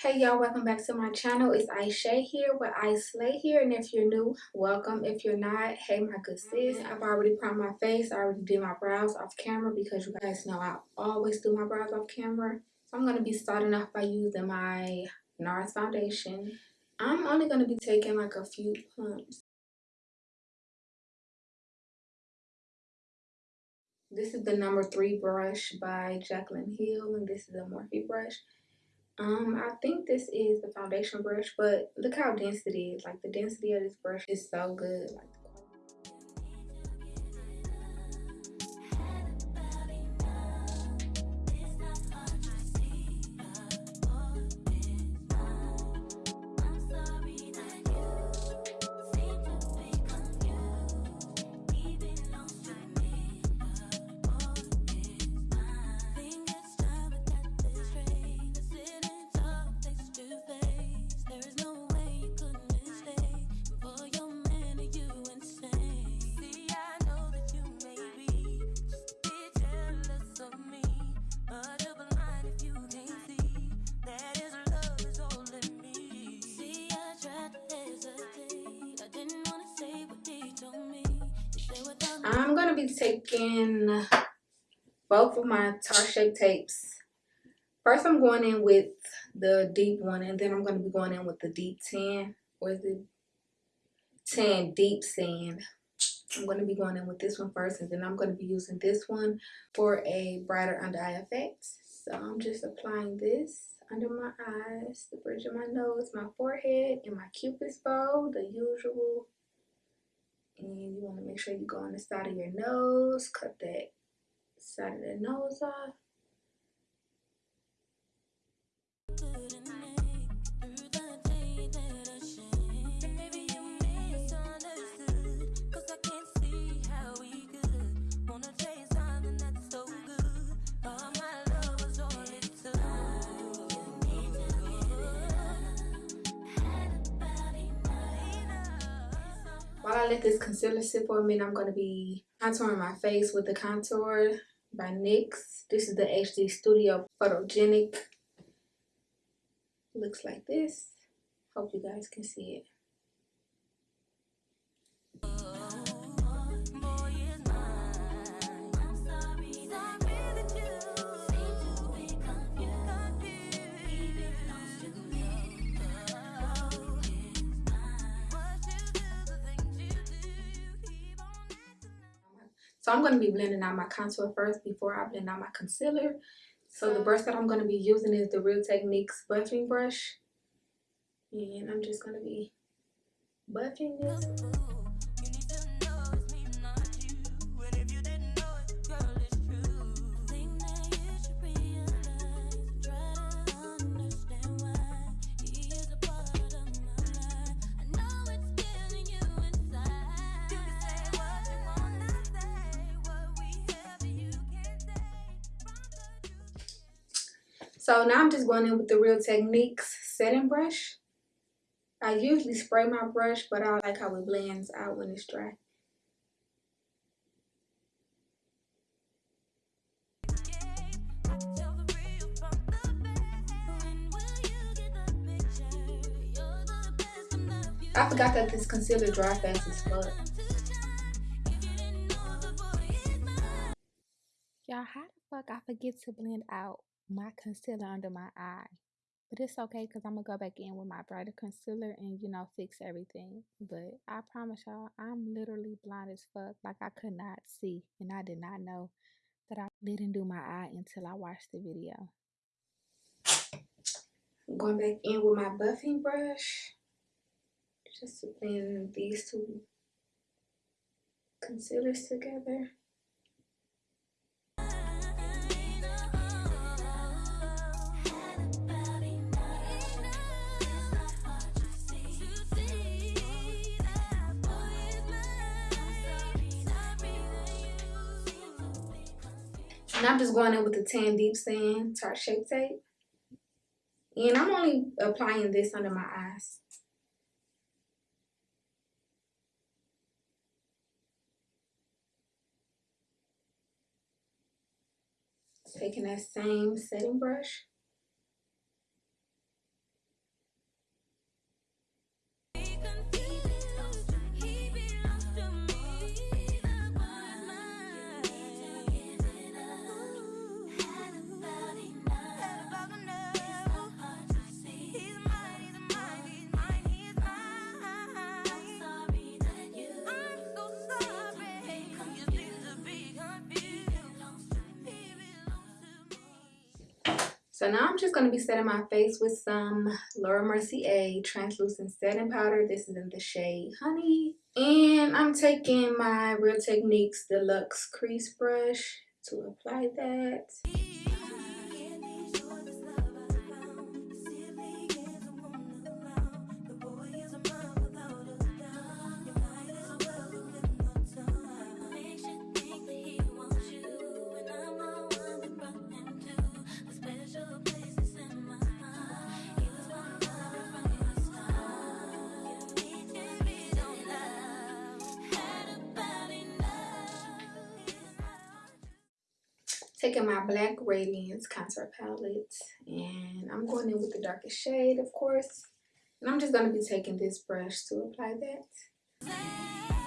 Hey y'all, welcome back to my channel. It's Aisha here with I Slay here. And if you're new, welcome. If you're not, hey my good sis. I've already primed my face. I already did my brows off camera because you guys know I always do my brows off camera. So I'm going to be starting off by using my NARS foundation. I'm only going to be taking like a few pumps. This is the number three brush by Jaclyn Hill and this is a Morphe brush. Um, I think this is the foundation brush, but look how dense it is. Like the density of this brush is so good. Like be taking both of my Tarte Shape Tapes. First, I'm going in with the deep one, and then I'm going to be going in with the deep tan. Or is it tan deep sand? I'm going to be going in with this one first, and then I'm going to be using this one for a brighter under eye effect. So I'm just applying this under my eyes, the bridge of my nose, my forehead, and my cupid's bow, the usual and you want to make sure you go on the side of your nose cut that side of the nose off I let this concealer sit for a minute, I'm going to be contouring my face with the Contour by NYX. This is the HD Studio Photogenic. Looks like this. Hope you guys can see it. So I'm going to be blending out my contour first before I blend out my concealer. So the brush that I'm going to be using is the Real Techniques buffing brush. And I'm just going to be buffing this. So now I'm just going in with the Real Techniques setting brush. I usually spray my brush, but I like how it blends out when it's dry. I forgot that this concealer dry fast as fuck. Y'all, how the fuck I forget to blend out my concealer under my eye. But it's okay because I'm going to go back in with my brighter concealer and, you know, fix everything. But I promise y'all, I'm literally blind as fuck. Like, I could not see. And I did not know that I didn't do my eye until I watched the video. I'm going back in with my buffing brush. Just to blend these two concealers together. And I'm just going in with the Tan Deep Sand Tarte Shape Tape. And I'm only applying this under my eyes. Taking that same setting brush. So now I'm just going to be setting my face with some Laura Mercier translucent setting powder. This is in the shade Honey. And I'm taking my Real Techniques Deluxe Crease Brush to apply that. Taking my black radiance contour palette and i'm going in with the darkest shade of course. And i'm just going to be taking this brush to apply that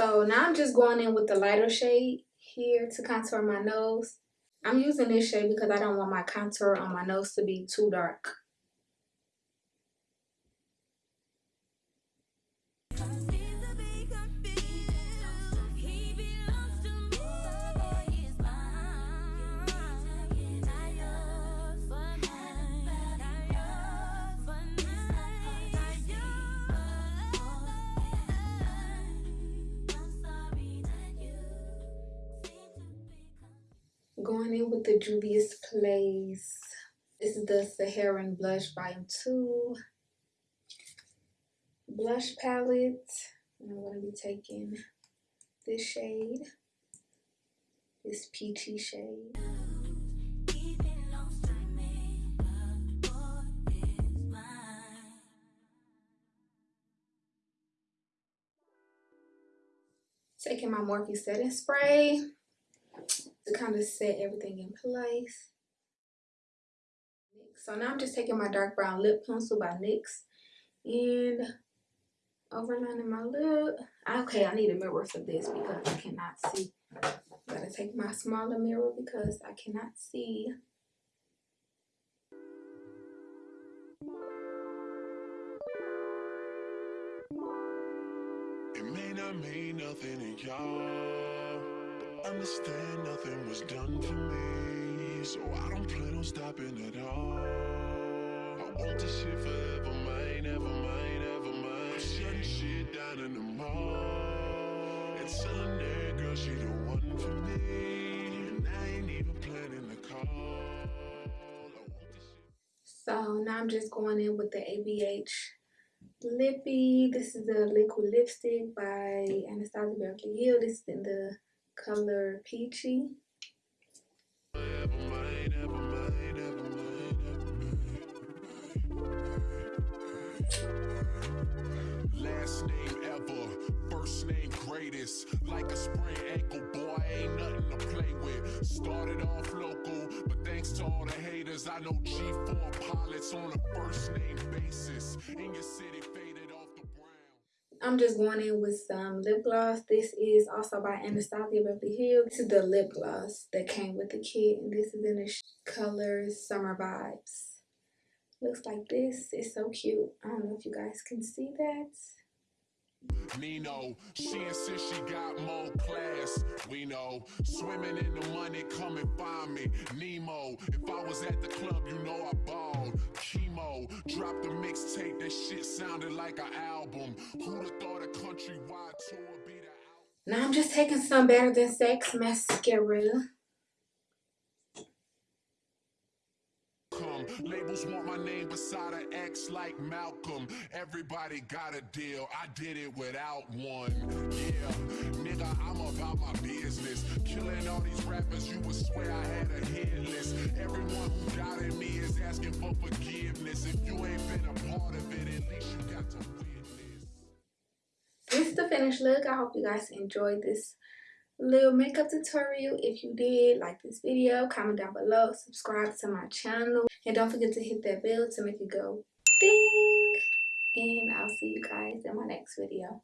So now I'm just going in with the lighter shade here to contour my nose. I'm using this shade because I don't want my contour on my nose to be too dark. Going in with the Juvia's Place. This is the Saharan Blush Volume 2 blush palette. And I'm going to be taking this shade, this peachy shade. Taking my Morphe setting spray to kind of set everything in place. So now I'm just taking my dark brown lip pencil by NYX and overlining my lip. Okay, I need a mirror for this because I cannot see. Gotta take my smaller mirror because I cannot see. It may not mean nothing to y'all understand nothing was done for me So I don't plan on stopping at all I want this shit forever, mine, ever mine, ever mine I'm shutting shit down in the mall And telling that girl she the one for me And I ain't even planning the call So now I'm just going in with the ABH Lippy. This is the liquid lipstick by Anastasia Beverly Hills. This is in the color peachy. Last name ever, first name greatest. Like a sprained ankle, boy, ain't nothing to play with. Started off local, but thanks to all the haters, I know G4 pilots on a first name basis. In your city, I'm just going in with some lip gloss. This is also by Anastasia Beverly Hills. This is the lip gloss that came with the kit. And this is in the color Summer Vibes. Looks like this. It's so cute. I don't know if you guys can see that. Nino, she insists she got more class. We know, swimming in the money, come and find me. Nemo, if I was at the club, you know I balled. Chemo, dropped a mixtape, that shit sounded like an album. Who'da thought a countrywide tour be the Now I'm just taking some Better Than Sex mascara. Labels want my name beside an X like Malcolm. Everybody got a deal. I did it without one. Yeah, nigga, I'm about my business. Killing all these rappers, you would swear I had a hit list. Everyone who doubted me is asking for forgiveness. If you ain't been a part of it, at least you got to witness. This is the finished look. I hope you guys enjoyed this little makeup tutorial. If you did, like this video, comment down below, subscribe to my channel, and don't forget to hit that bell to make it go ding. and I'll see you guys in my next video.